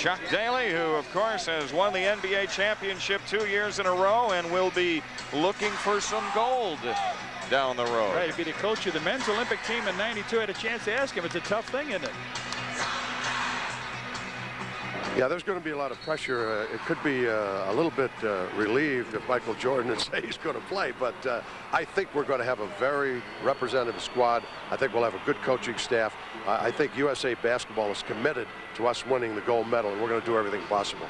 Chuck Daly, who, of course, has won the NBA championship two years in a row and will be looking for some gold down the road. Right, to be the coach of the men's Olympic team in 92, I had a chance to ask him. It's a tough thing, isn't it? Yeah, there's going to be a lot of pressure. Uh, it could be uh, a little bit uh, relieved if Michael Jordan and say he's going to play, but uh, I think we're going to have a very representative squad. I think we'll have a good coaching staff. I think USA Basketball is committed to us winning the gold medal, and we're going to do everything possible.